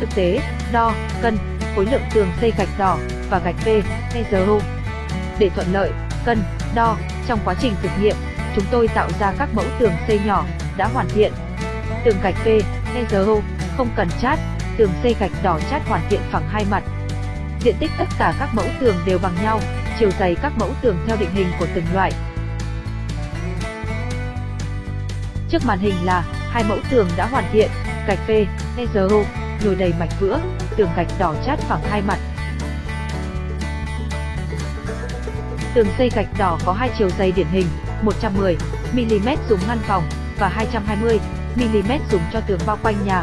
thực tế, đo, cân, khối lượng tường xây gạch đỏ và gạch p EZO. Để thuận lợi, cân, đo, trong quá trình thực nghiệm, chúng tôi tạo ra các mẫu tường xây nhỏ, đã hoàn thiện. Tường gạch p EZO, không cần chát, tường xây gạch đỏ chát hoàn thiện phẳng hai mặt. Diện tích tất cả các mẫu tường đều bằng nhau, chiều dày các mẫu tường theo định hình của từng loại. Trước màn hình là hai mẫu tường đã hoàn thiện, gạch p EZO, nhồi đầy mạch vữa, tường gạch đỏ chát phẳng hai mặt. Tường xây gạch đỏ có hai chiều dày điển hình, 110 mm dùng ngăn phòng và 220 mm dùng cho tường bao quanh nhà.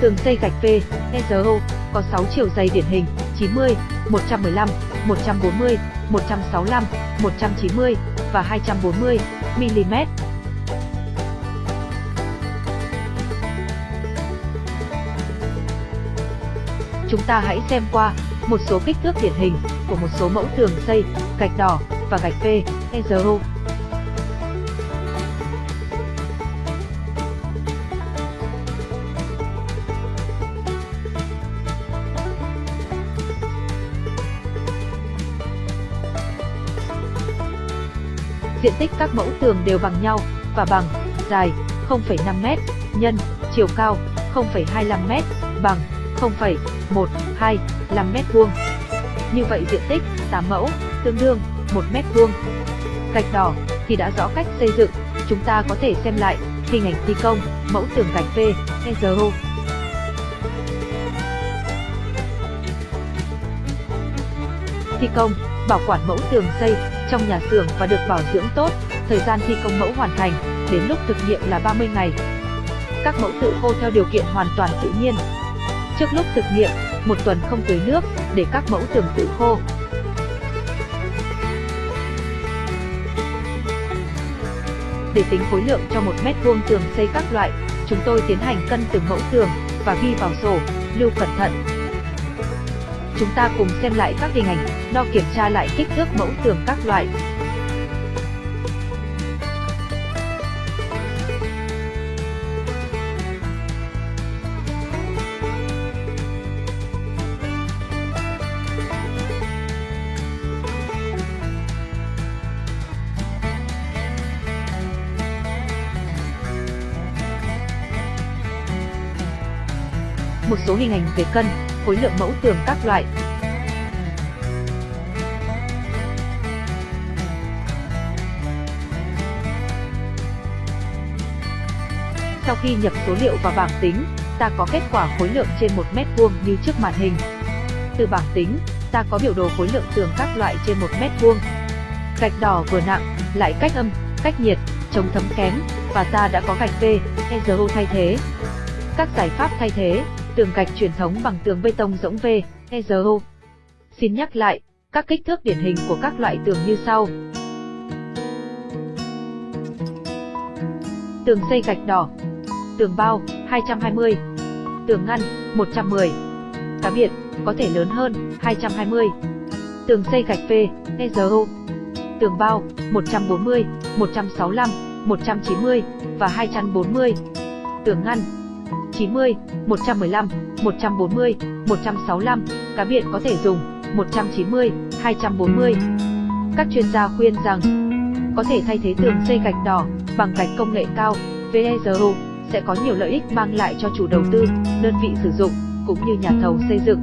Tường xây gạch V, EZO có 6 chiều dày điển hình, 90, 115, 140, 165, 190 và 240 mm. Chúng ta hãy xem qua một số kích thước điển hình của một số mẫu tường xây, gạch đỏ và gạch P, EZO. Diện tích các mẫu tường đều bằng nhau và bằng dài 0,5m nhân chiều cao 0,25m bằng 0,125 mét vuông. Như vậy diện tích 8 mẫu tương đương 1 mét vuông. Gạch đỏ thì đã rõ cách xây dựng, chúng ta có thể xem lại hình ảnh thi công mẫu tường gạch V, EZO. Thi công, bảo quản mẫu tường xây trong nhà xưởng và được bảo dưỡng tốt, thời gian thi công mẫu hoàn thành đến lúc thực nghiệm là 30 ngày. Các mẫu tự khô theo điều kiện hoàn toàn tự nhiên, Trước lúc thực nghiệm, một tuần không tưới nước để các mẫu tường tự khô. Để tính khối lượng cho một mét vuông tường xây các loại, chúng tôi tiến hành cân từng mẫu tường và ghi vào sổ, lưu cẩn thận. Chúng ta cùng xem lại các hình ảnh, đo kiểm tra lại kích thước mẫu tường các loại. Một số hình ảnh về cân, khối lượng mẫu tường các loại. Sau khi nhập số liệu vào bảng tính, ta có kết quả khối lượng trên 1 mét vuông như trước màn hình. Từ bảng tính, ta có biểu đồ khối lượng tường các loại trên 1 mét vuông. Gạch đỏ vừa nặng, lại cách âm, cách nhiệt, chống thấm kém, và ta đã có gạch V, EZO thay thế. Các giải pháp thay thế tường gạch truyền thống bằng tường bê tông rỗng V, EZO. Xin nhắc lại, các kích thước điển hình của các loại tường như sau. Tường xây gạch đỏ, tường bao 220, tường ngăn 110. Cá biệt có thể lớn hơn 220. Tường xây gạch V, EZO. Tường bao 140, 165, 190 và 240. Tường ngăn 90, 115, 140, 165, cá biệt có thể dùng 190, 240. Các chuyên gia khuyên rằng có thể thay thế tường xây gạch đỏ bằng gạch công nghệ cao VEZO sẽ có nhiều lợi ích mang lại cho chủ đầu tư, đơn vị sử dụng cũng như nhà thầu xây dựng.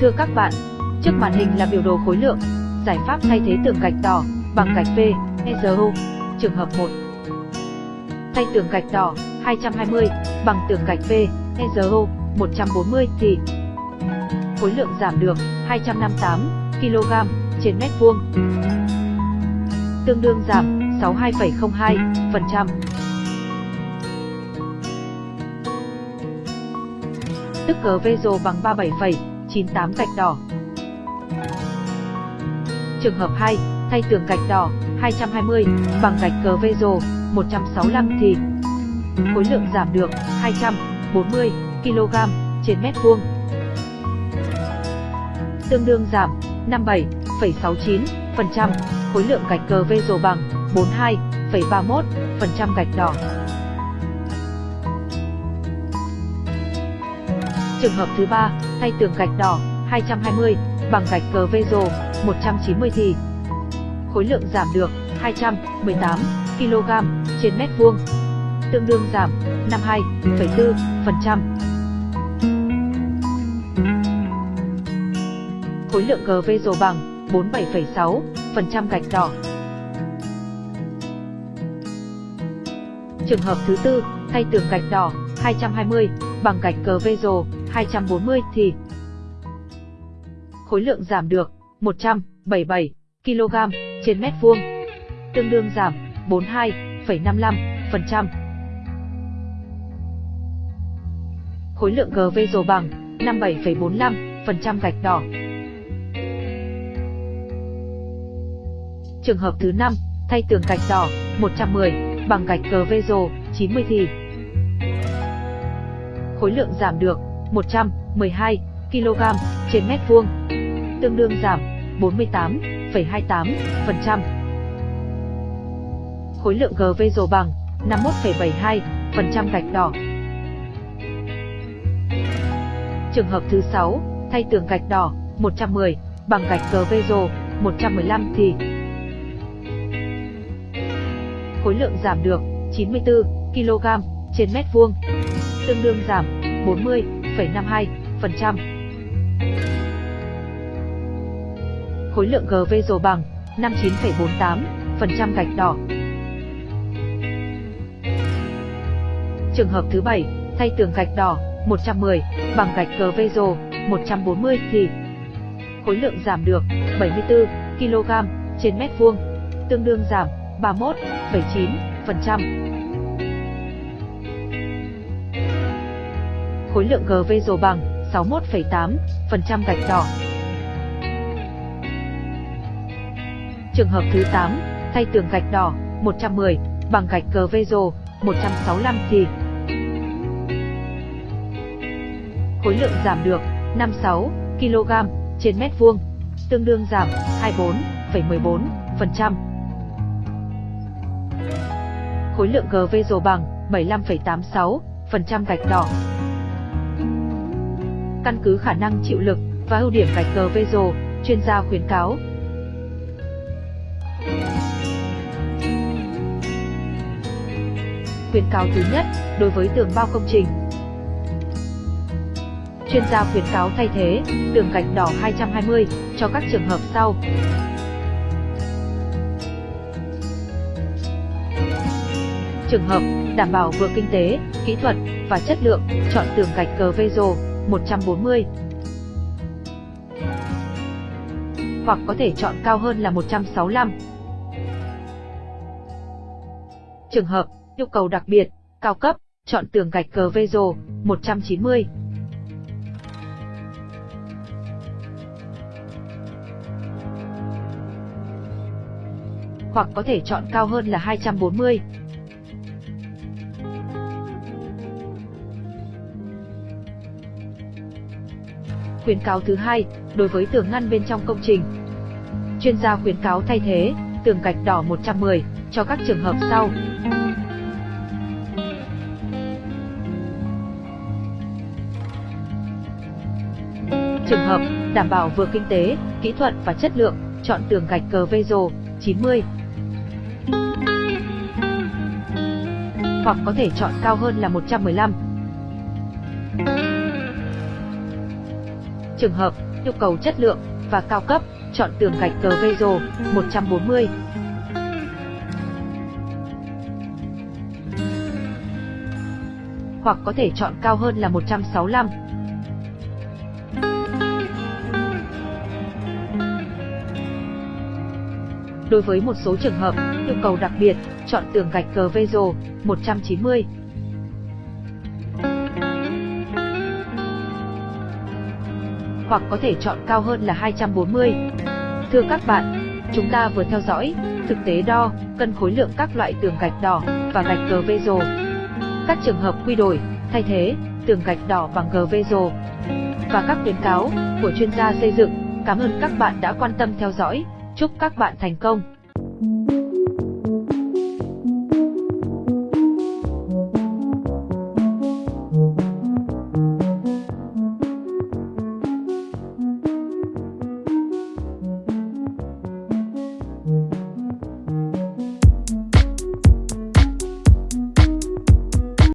Thưa các bạn, trước màn hình là biểu đồ khối lượng, giải pháp thay thế tường gạch đỏ bằng gạch V, Trường hợp 1 thay tường gạch đỏ 220 bằng tường gạch V, EZO 140 thì khối lượng giảm được 258 kg trên mét vuông, tương đương giảm 62,02%. Tức cờ Vezo bằng 37,98 gạch đỏ. Trường hợp 2, thay tường gạch đỏ 220 bằng gạch cờ Vezo 165 thì khối lượng giảm được 240 kg trên mét vuông. Tương đương giảm 57,69% khối lượng gạch cờ vê rồ bằng 42,31% gạch đỏ. Trường hợp thứ ba, thay tường gạch đỏ 220 bằng gạch cờ vê rồ 190 thì khối lượng giảm được 218 kg trên mét vuông, tương đương giảm 52,4%. Khối lượng GV rồ bằng 47,6% gạch đỏ. Trường hợp thứ tư, thay tường gạch đỏ 220 bằng gạch cờ vê 240 thì khối lượng giảm được 177 kg trên mét vuông, tương đương giảm 42,55%. Khối lượng GV rồ bằng 57,45% gạch đỏ. Trường hợp thứ 5, thay tường gạch đỏ 110 bằng gạch GV rồ 90 thì khối lượng giảm được 112 kg trên mét vuông, tương đương giảm 48,28%. Khối lượng GV rồ bằng 51,72% gạch đỏ. Trường hợp thứ 6, thay tường gạch đỏ 110 bằng gạch GV rồ 115 thì khối lượng giảm được 94 kg trên mét vuông, tương đương giảm 40,52%. Khối lượng GV rồ bằng 59,48% gạch đỏ. Trường hợp thứ 7, thay tường gạch đỏ 110 bằng gạch cờ Vezo 140 thì khối lượng giảm được 74 kg trên mét vuông, tương đương giảm 31,9%. khối lượng GV rồ bằng 61,8% gạch đỏ. Trường hợp thứ 8, thay tường gạch đỏ 110 bằng gạch GV rồ 165 thì khối lượng giảm được 56 kg trên mét vuông, tương đương giảm 24,14%. Khối lượng GV rồ bằng 75,86% gạch đỏ căn cứ khả năng chịu lực và ưu điểm gạch GV vê rồ, chuyên gia khuyến cáo. Khuyến cáo thứ nhất, đối với tường bao công trình. Chuyên gia khuyến cáo thay thế tường gạch đỏ 220 cho các trường hợp sau. Trường hợp đảm bảo vừa kinh tế, kỹ thuật và chất lượng, chọn tường gạch cờ Vezo 140. Hoặc có thể chọn cao hơn là 165. Trường hợp, yêu cầu đặc biệt, cao cấp, chọn tường gạch cờ Vezo rồ, 190. Hoặc có thể chọn cao hơn là 240. Khuyến cáo thứ hai, đối với tường ngăn bên trong công trình. Chuyên gia khuyến cáo thay thế tường gạch đỏ 110 cho các trường hợp sau. Trường hợp đảm bảo vừa kinh tế, kỹ thuật và chất lượng, chọn tường gạch cờ Vezo rồ 90. Hoặc có thể chọn cao hơn là 115. Trường hợp yêu cầu chất lượng và cao cấp, chọn tường gạch cờ Vezo 140. Hoặc có thể chọn cao hơn là 165. Đối với một số trường hợp, yêu cầu đặc biệt, chọn tường gạch cờ Vezo 190. hoặc có thể chọn cao hơn là 240. Thưa các bạn, chúng ta vừa theo dõi thực tế đo, cân khối lượng các loại tường gạch đỏ và gạch cờ Vezo. Các trường hợp quy đổi, thay thế tường gạch đỏ bằng cờ Vezo và các khuyến cáo của chuyên gia xây dựng. Cảm ơn các bạn đã quan tâm theo dõi. Chúc các bạn thành công!